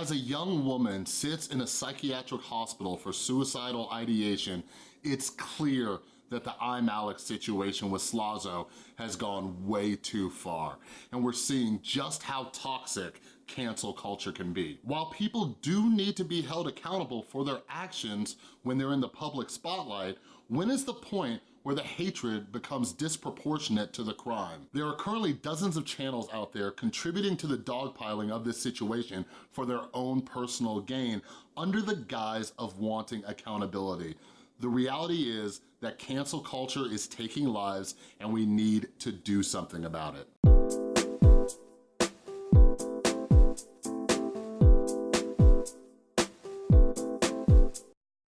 As a young woman sits in a psychiatric hospital for suicidal ideation, it's clear that the I'm Alex situation with Slazo has gone way too far. And we're seeing just how toxic cancel culture can be. While people do need to be held accountable for their actions when they're in the public spotlight, when is the point where the hatred becomes disproportionate to the crime. There are currently dozens of channels out there contributing to the dogpiling of this situation for their own personal gain under the guise of wanting accountability. The reality is that cancel culture is taking lives and we need to do something about it.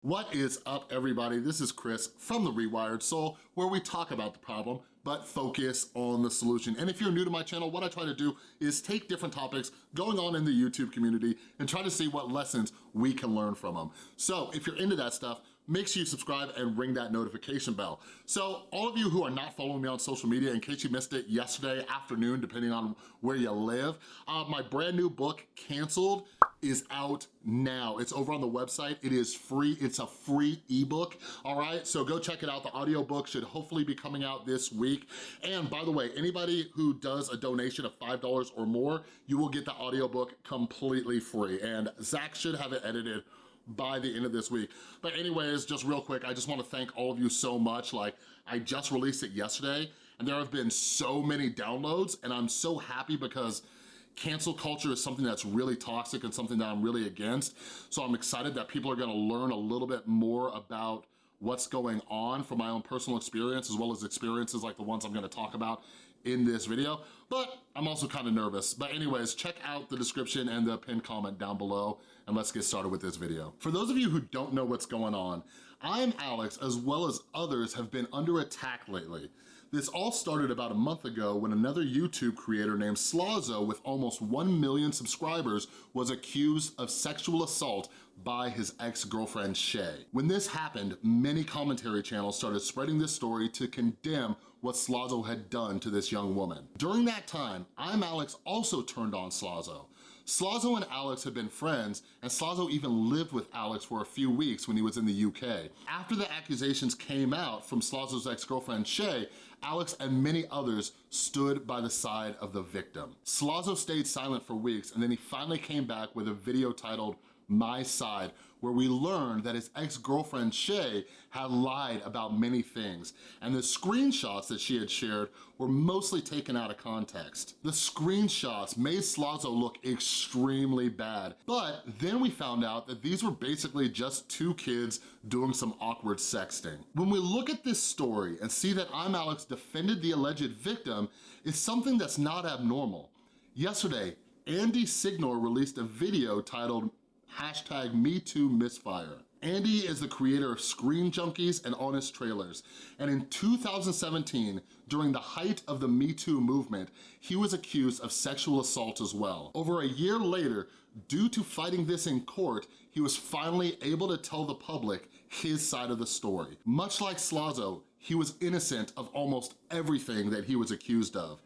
What is up, everybody? This is Chris from The Rewired Soul, where we talk about the problem, but focus on the solution. And if you're new to my channel, what I try to do is take different topics going on in the YouTube community and try to see what lessons we can learn from them. So if you're into that stuff, make sure you subscribe and ring that notification bell. So all of you who are not following me on social media, in case you missed it yesterday afternoon, depending on where you live, uh, my brand new book, Canceled, is out now. It's over on the website. It is free. It's a free ebook, all right? So go check it out. The audiobook should hopefully be coming out this week. And by the way, anybody who does a donation of $5 or more, you will get the audiobook completely free. And Zach should have it edited by the end of this week. But anyways, just real quick, I just wanna thank all of you so much. Like, I just released it yesterday, and there have been so many downloads, and I'm so happy because cancel culture is something that's really toxic and something that I'm really against. So I'm excited that people are gonna learn a little bit more about what's going on from my own personal experience as well as experiences like the ones I'm gonna talk about in this video, but I'm also kind of nervous. But anyways, check out the description and the pinned comment down below and let's get started with this video. For those of you who don't know what's going on, I'm Alex as well as others have been under attack lately. This all started about a month ago when another YouTube creator named Slazo with almost 1 million subscribers was accused of sexual assault by his ex-girlfriend Shay. When this happened, many commentary channels started spreading this story to condemn what Slazo had done to this young woman. During that time, I'm Alex also turned on Slazo. Slazo and Alex had been friends, and Slazo even lived with Alex for a few weeks when he was in the UK. After the accusations came out from Slazo's ex-girlfriend Shay, Alex and many others stood by the side of the victim. Slazo stayed silent for weeks, and then he finally came back with a video titled my Side, where we learned that his ex-girlfriend Shay had lied about many things, and the screenshots that she had shared were mostly taken out of context. The screenshots made Slazo look extremely bad, but then we found out that these were basically just two kids doing some awkward sexting. When we look at this story and see that I'm Alex defended the alleged victim, it's something that's not abnormal. Yesterday, Andy Signore released a video titled hashtag MeTooMisfire. Andy is the creator of Screen Junkies and Honest Trailers, and in 2017, during the height of the Me Too movement, he was accused of sexual assault as well. Over a year later, due to fighting this in court, he was finally able to tell the public his side of the story. Much like Slazo, he was innocent of almost everything that he was accused of.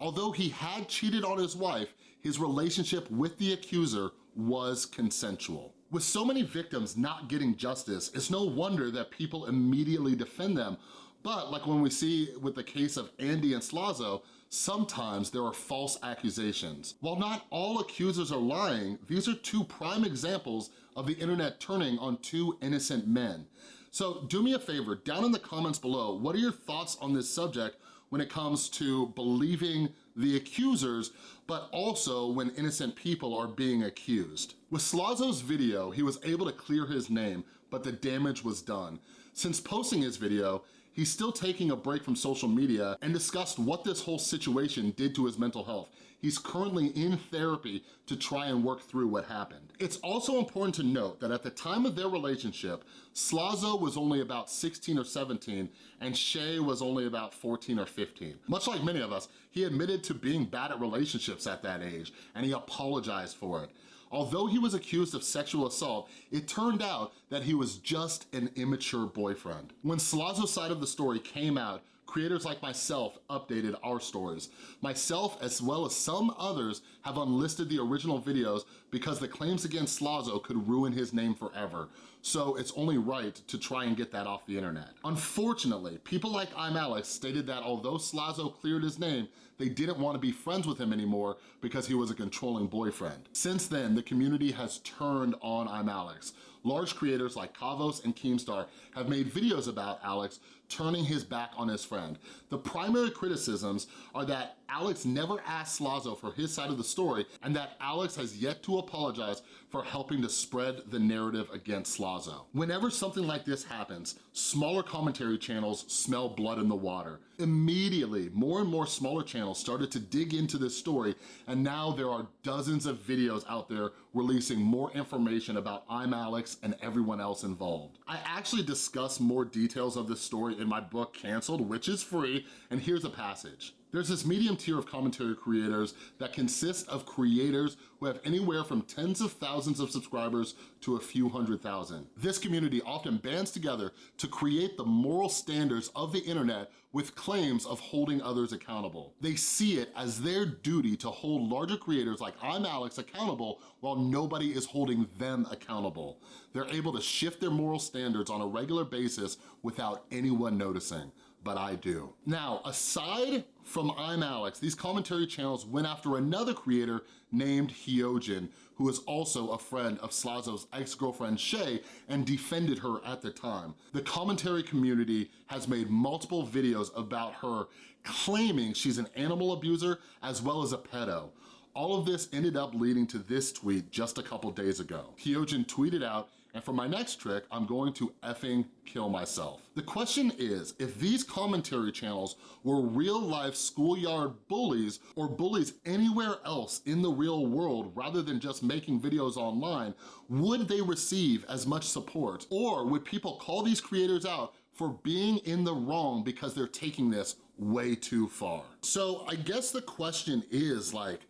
Although he had cheated on his wife, his relationship with the accuser was consensual. With so many victims not getting justice, it's no wonder that people immediately defend them. But like when we see with the case of Andy and Slazo, sometimes there are false accusations. While not all accusers are lying, these are two prime examples of the internet turning on two innocent men. So do me a favor, down in the comments below, what are your thoughts on this subject when it comes to believing the accusers, but also when innocent people are being accused. With Slazo's video, he was able to clear his name, but the damage was done. Since posting his video, he's still taking a break from social media and discussed what this whole situation did to his mental health. He's currently in therapy to try and work through what happened. It's also important to note that at the time of their relationship, Slazo was only about 16 or 17 and Shay was only about 14 or 15. Much like many of us, he admitted to being bad at relationships at that age and he apologized for it. Although he was accused of sexual assault, it turned out that he was just an immature boyfriend. When Slazo's side of the story came out, creators like myself updated our stories. Myself, as well as some others, have unlisted the original videos because the claims against Slazo could ruin his name forever. So it's only right to try and get that off the internet. Unfortunately, people like I'm Alex stated that although Slazo cleared his name, they didn't want to be friends with him anymore because he was a controlling boyfriend. Since then, the community has turned on I'm Alex. Large creators like Kavos and Keemstar have made videos about Alex turning his back on his friend. The primary criticisms are that Alex never asked Slazo for his side of the story and that Alex has yet to apologize for helping to spread the narrative against Slazo. Whenever something like this happens, smaller commentary channels smell blood in the water. Immediately, more and more smaller channels started to dig into this story and now there are dozens of videos out there releasing more information about I'm Alex and everyone else involved. I actually discuss more details of this story in my book Canceled, which is free, and here's a passage. There's this medium tier of commentary creators that consists of creators who have anywhere from tens of thousands of subscribers to a few hundred thousand. This community often bands together to create the moral standards of the internet with claims of holding others accountable. They see it as their duty to hold larger creators like I'm Alex accountable while nobody is holding them accountable. They're able to shift their moral standards on a regular basis without anyone noticing but I do. Now, aside from I'm Alex, these commentary channels went after another creator named Hyojin, who is also a friend of Slazo's ex-girlfriend Shay and defended her at the time. The commentary community has made multiple videos about her claiming she's an animal abuser as well as a pedo. All of this ended up leading to this tweet just a couple days ago. Hyojin tweeted out, and for my next trick, I'm going to effing kill myself. The question is, if these commentary channels were real life schoolyard bullies or bullies anywhere else in the real world rather than just making videos online, would they receive as much support? Or would people call these creators out for being in the wrong because they're taking this way too far? So I guess the question is like,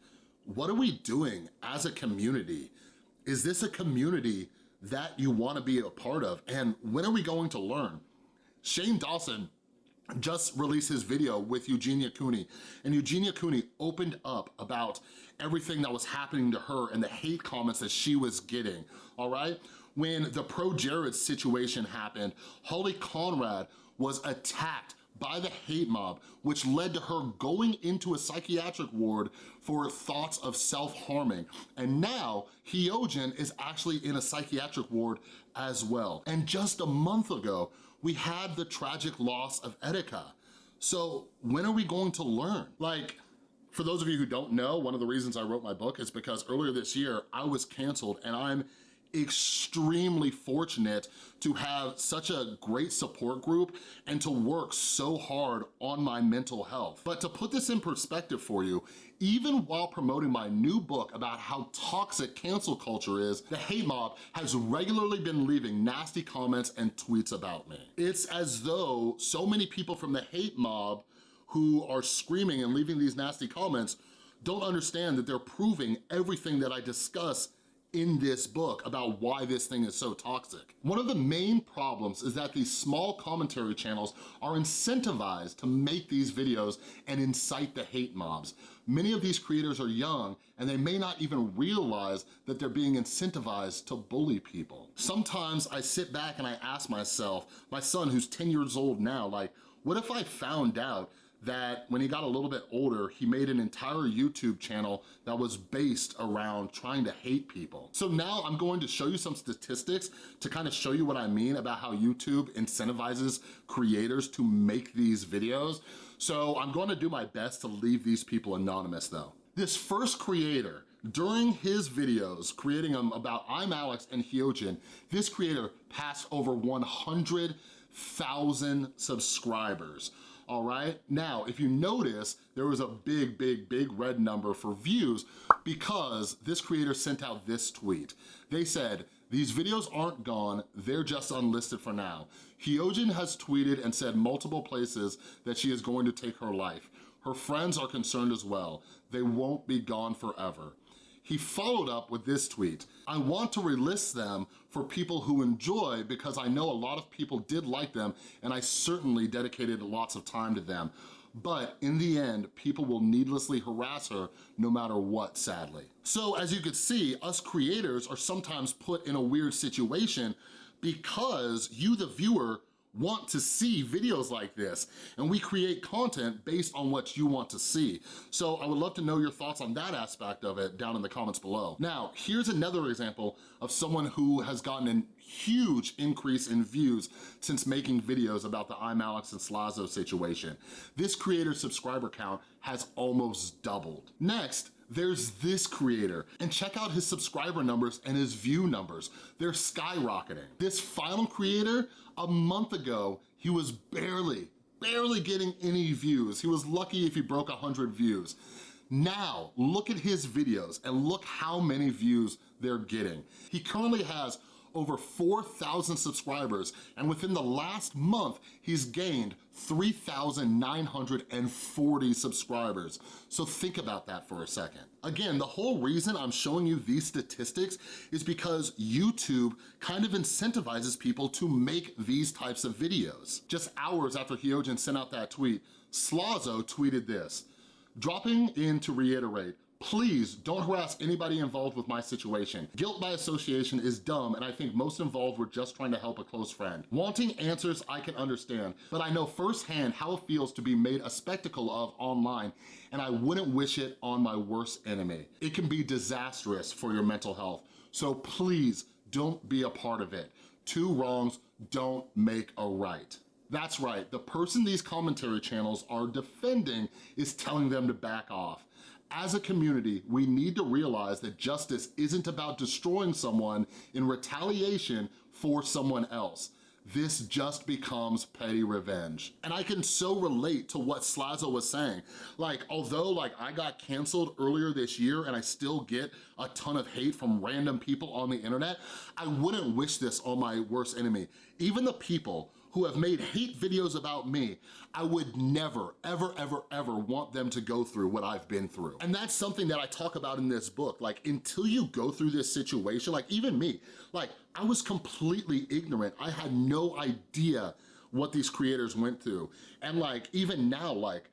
what are we doing as a community? Is this a community that you wanna be a part of? And when are we going to learn? Shane Dawson just released his video with Eugenia Cooney, and Eugenia Cooney opened up about everything that was happening to her and the hate comments that she was getting, all right? When the Pro Jared situation happened, Holly Conrad was attacked by the hate mob, which led to her going into a psychiatric ward for thoughts of self-harming. And now, Hyojin is actually in a psychiatric ward as well. And just a month ago, we had the tragic loss of Etika. So when are we going to learn? Like, for those of you who don't know, one of the reasons I wrote my book is because earlier this year, I was canceled and I'm extremely fortunate to have such a great support group and to work so hard on my mental health. But to put this in perspective for you, even while promoting my new book about how toxic cancel culture is, the hate mob has regularly been leaving nasty comments and tweets about me. It's as though so many people from the hate mob who are screaming and leaving these nasty comments don't understand that they're proving everything that I discuss in this book about why this thing is so toxic. One of the main problems is that these small commentary channels are incentivized to make these videos and incite the hate mobs. Many of these creators are young and they may not even realize that they're being incentivized to bully people. Sometimes I sit back and I ask myself, my son who's 10 years old now, like, what if I found out that when he got a little bit older, he made an entire YouTube channel that was based around trying to hate people. So now I'm going to show you some statistics to kind of show you what I mean about how YouTube incentivizes creators to make these videos. So I'm going to do my best to leave these people anonymous though. This first creator, during his videos, creating them about I'm Alex and Hyojin, this creator passed over 100,000 subscribers all right? Now, if you notice, there was a big, big, big red number for views because this creator sent out this tweet. They said, these videos aren't gone, they're just unlisted for now. Hyojin has tweeted and said multiple places that she is going to take her life. Her friends are concerned as well. They won't be gone forever. He followed up with this tweet, I want to relist them for people who enjoy because I know a lot of people did like them and I certainly dedicated lots of time to them. but in the end, people will needlessly harass her no matter what, sadly. So as you can see, us creators are sometimes put in a weird situation because you, the viewer, want to see videos like this and we create content based on what you want to see. So I would love to know your thoughts on that aspect of it down in the comments below. Now, here's another example of someone who has gotten a huge increase in views since making videos about the I'm Alex and Slazo situation. This creator's subscriber count has almost doubled. Next, there's this creator, and check out his subscriber numbers and his view numbers. They're skyrocketing. This final creator, a month ago, he was barely, barely getting any views. He was lucky if he broke 100 views. Now, look at his videos and look how many views they're getting. He currently has over 4,000 subscribers, and within the last month, he's gained 3,940 subscribers. So think about that for a second. Again, the whole reason I'm showing you these statistics is because YouTube kind of incentivizes people to make these types of videos. Just hours after Hyojin sent out that tweet, Slazo tweeted this, dropping in to reiterate, Please don't harass anybody involved with my situation. Guilt by association is dumb and I think most involved were just trying to help a close friend. Wanting answers I can understand, but I know firsthand how it feels to be made a spectacle of online and I wouldn't wish it on my worst enemy. It can be disastrous for your mental health, so please don't be a part of it. Two wrongs don't make a right. That's right, the person these commentary channels are defending is telling them to back off as a community, we need to realize that justice isn't about destroying someone in retaliation for someone else. This just becomes petty revenge. And I can so relate to what Slazo was saying. Like, although like I got canceled earlier this year and I still get a ton of hate from random people on the internet, I wouldn't wish this on my worst enemy. Even the people who have made hate videos about me, I would never, ever, ever, ever want them to go through what I've been through. And that's something that I talk about in this book. Like, until you go through this situation, like even me, like I was completely ignorant. I had no idea what these creators went through. And like, even now, like,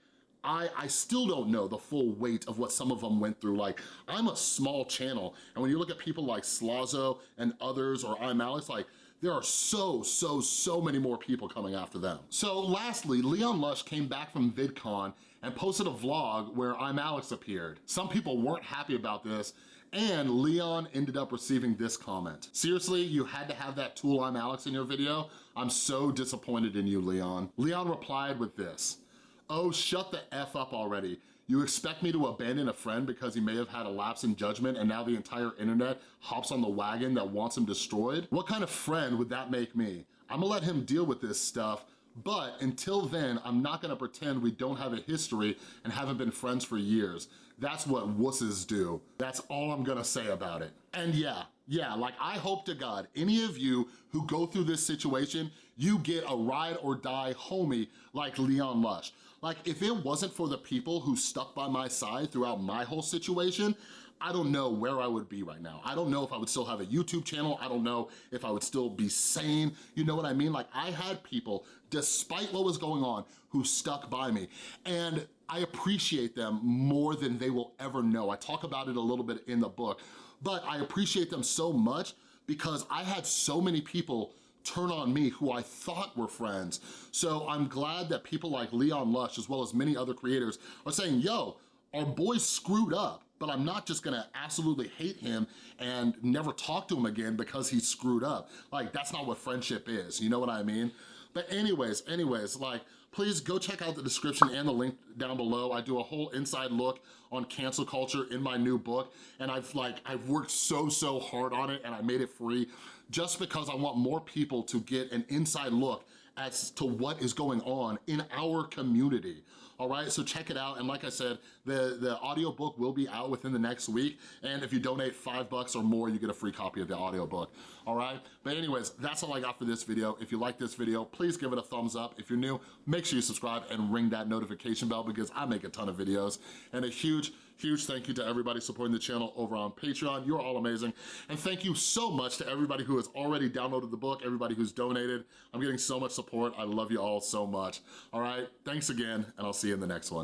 I, I still don't know the full weight of what some of them went through. Like, I'm a small channel, and when you look at people like Slazo and others, or I'm Alex, like, there are so, so, so many more people coming after them. So lastly, Leon Lush came back from VidCon and posted a vlog where I'm Alex appeared. Some people weren't happy about this and Leon ended up receiving this comment. Seriously, you had to have that tool I'm Alex in your video? I'm so disappointed in you, Leon. Leon replied with this, oh, shut the F up already. You expect me to abandon a friend because he may have had a lapse in judgment and now the entire internet hops on the wagon that wants him destroyed? What kind of friend would that make me? I'm gonna let him deal with this stuff but until then, I'm not gonna pretend we don't have a history and haven't been friends for years. That's what wusses do. That's all I'm gonna say about it. And yeah, yeah, like I hope to God, any of you who go through this situation, you get a ride or die homie like Leon Lush. Like if it wasn't for the people who stuck by my side throughout my whole situation, I don't know where I would be right now. I don't know if I would still have a YouTube channel. I don't know if I would still be sane. You know what I mean? Like I had people, despite what was going on, who stuck by me. And I appreciate them more than they will ever know. I talk about it a little bit in the book, but I appreciate them so much because I had so many people turn on me who I thought were friends. So I'm glad that people like Leon Lush, as well as many other creators, are saying, yo, our boy screwed up, but I'm not just gonna absolutely hate him and never talk to him again because he screwed up. Like, that's not what friendship is, you know what I mean? But anyways, anyways, like, please go check out the description and the link down below. I do a whole inside look on cancel culture in my new book, and I've like, I've worked so, so hard on it, and I made it free just because I want more people to get an inside look as to what is going on in our community all right? So check it out, and like I said, the, the audiobook will be out within the next week, and if you donate five bucks or more, you get a free copy of the audiobook, all right? But anyways, that's all I got for this video. If you like this video, please give it a thumbs up. If you're new, make sure you subscribe and ring that notification bell because I make a ton of videos. And a huge, Huge thank you to everybody supporting the channel over on Patreon. You're all amazing. And thank you so much to everybody who has already downloaded the book, everybody who's donated. I'm getting so much support. I love you all so much. All right, thanks again, and I'll see you in the next one.